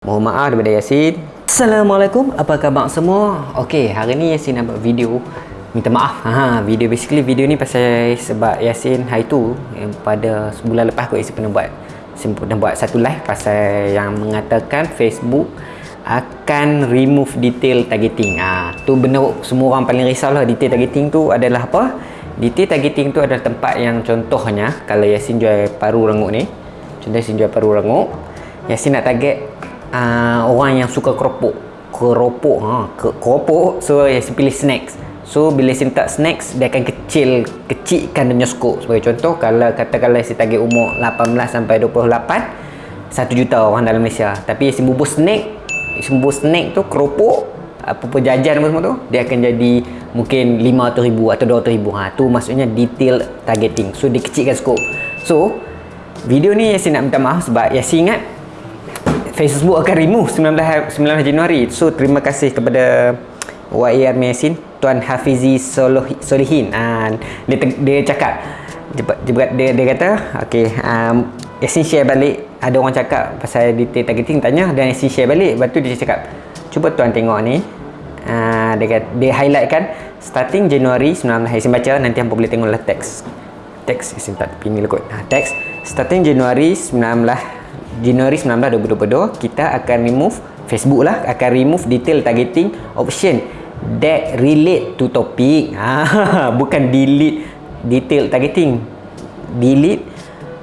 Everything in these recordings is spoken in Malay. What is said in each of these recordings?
Mohon maaf daripada Yasin. Assalamualaikum, apa khabar semua? Okey, hari ni Yasin nak buat video minta maaf. Ha, video basically video ni pasal sebab Yasin hari tu yang pada sebulan lepas aku Yasin pernah buat pernah buat satu live pasal yang mengatakan Facebook akan remove detail targeting. Ah, ha, tu benda semua orang paling risau lah detail targeting tu adalah apa? Detail targeting tu adalah tempat yang contohnya kalau Yasin jual paru rengut ni. Contoh Yasin jual paru rengut, Yasin nak target uh, orang yang suka keropok. Keropok ha ke, keropok. So saya pilih snacks. So bila saya tak snacks dia akan kecil kecilkan dia skop. Sebagai contoh kalau katakanlah saya target umur 18 sampai 28 1 juta orang dalam Malaysia. Tapi saya bubur snack bubur snack tu keropok apa-apa jajan apa semua tu dia akan jadi mungkin 500 ribu atau 200 ribu. Ha, tu maksudnya detail targeting. So dia kecilkan skop. So video ni saya nak minta maaf sebab saya ingat Facebook akan remove 19, 19 Januari. So terima kasih kepada YAR Mesin Tuan Hafizi Solihin. Uh, dia, dia cakap dia, dia, dia kata okay, um, Yasin share balik. Ada orang cakap pasal detail targeting tanya dan Yasin share balik. Lepas tu dia cakap cuba tuan tengok ni. Uh, dia, kata, dia highlightkan starting Januari 19 Yasin baca nanti hampa boleh tengoklah teks teks Yasin tak pilih lah kot uh, teks starting Januari 19 Januari 19 2022 kita akan remove Facebook lah. Akan remove detail targeting option that relate to topic. Ha, bukan delete detail targeting. Delete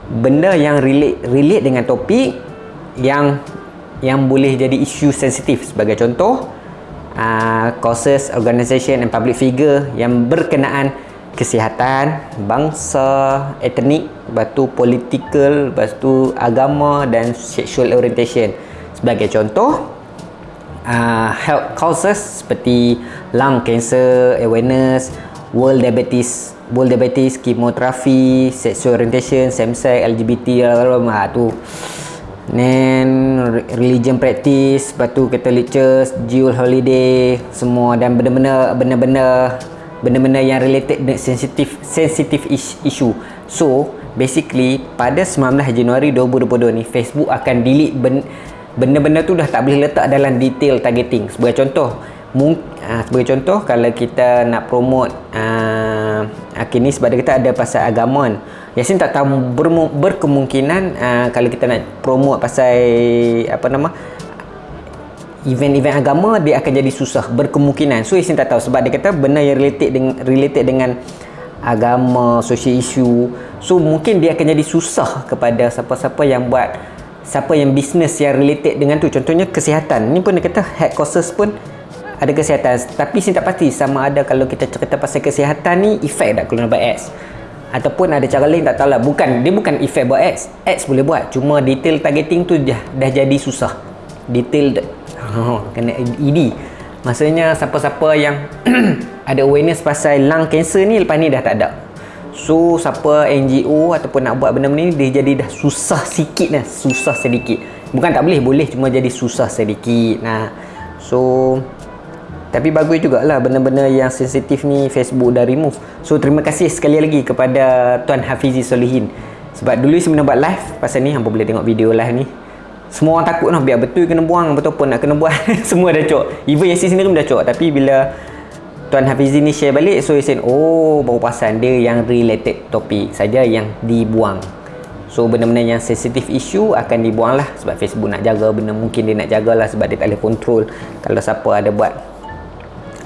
benda yang relate relate dengan topik yang yang boleh jadi isu sensitif sebagai contoh uh, causes organisation and public figure yang berkenaan kesihatan, bangsa, etnik, lepas tu political, lepas tu agama dan sexual orientation. Sebagai contoh, uh, health causes seperti lung cancer, awareness, world diabetes, world diabetes, chemotherapy, sexual orientation, same-sex, LGBT, ha, tu. Then religion practice, lepas tu Catholic Church, Jewel Holiday, semua dan benda-benda benda-benda benda-benda yang related dengan sensitif sensitif issue. So, basically pada 19 Januari 2022 ni Facebook akan delete benda-benda tu dah tak boleh letak dalam detail targeting. Sebagai contoh, mung, uh, sebagai contoh kalau kita nak promote uh, okay, ni sebab kita ada pasal agama kan. Yasin tak tahu ber, berkemungkinan uh, kalau kita nak promote pasal apa nama event-event agama dia akan jadi susah berkemungkinan. So Yasin tak tahu sebab dia kata benda yang related dengan related dengan agama social issue. So mungkin dia akan jadi susah kepada siapa-siapa yang buat siapa yang bisnes yang related dengan tu. Contohnya kesihatan. Ni pun dia kata head courses pun ada kesihatan. Tapi saya tak pasti sama ada kalau kita cerita pasal kesihatan ni efek tak kalau nak ads. Ataupun ada cara lain tak tahu lah. Bukan dia bukan efek buat ads. Ads boleh buat. Cuma detail targeting tu dah, dah jadi susah. Detail oh, kena ED maksudnya siapa-siapa yang ada awareness pasal lung cancer ni lepas ni dah tak ada. So siapa NGO ataupun nak buat benda-benda ni dia jadi dah susah sikit lah susah sedikit. Bukan tak boleh boleh cuma jadi susah sedikit. Nah so tapi bagus jugalah benda-benda yang sensitif ni Facebook dah remove. So terima kasih sekali lagi kepada Tuan Hafizi Solihin. Sebab dulu saya buat live pasal ni hampa boleh tengok video live ni semua orang takut lah biar betul kena buang betul pun nak kena buang. Semua dah cok. Even Yasin sendiri pun dah cok. Tapi bila Tuan Hafizi ni share balik so Yasin oh baru pasal dia yang related topik saja yang dibuang. So benda-benda yang sensitive issue akan dibuang lah. Sebab Facebook nak jaga benda mungkin dia nak jaga lah sebab dia tak boleh control. Kalau siapa ada buat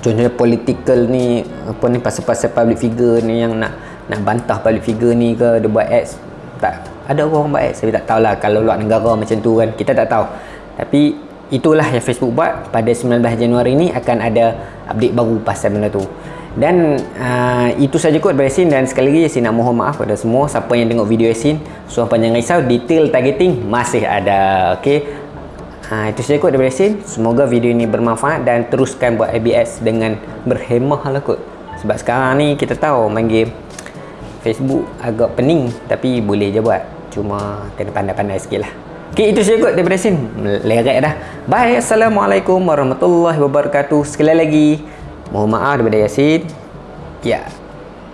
contohnya political ni apa ni pasal-pasal public figure ni yang nak nak bantah public figure ni ke dia buat ads tak ada orang baik saya tak tahulah. Kalau luar negara macam tu kan kita tak tahu. Tapi itulah yang Facebook buat. Pada 19 Januari ni akan ada update baru pasal benda tu. Dan uh, itu saja kot dari Yasin. Dan sekali lagi Yasin nak mohon maaf kepada semua. Siapa yang tengok video Yasin so apa jangan risau detail targeting masih ada. Ok uh, itu saja kot dari Yasin. Semoga video ini bermanfaat dan teruskan buat ABS dengan berhemah lah kot. Sebab sekarang ni kita tahu main game Facebook agak pening tapi boleh je buat cuma kena pandai-pandai sikit lah. Ok itu saja kot daripada sini lerek dah. Bye. Assalamualaikum warahmatullahi wabarakatuh. Sekali lagi mohon maaf daripada Yasin. Ya. yeah.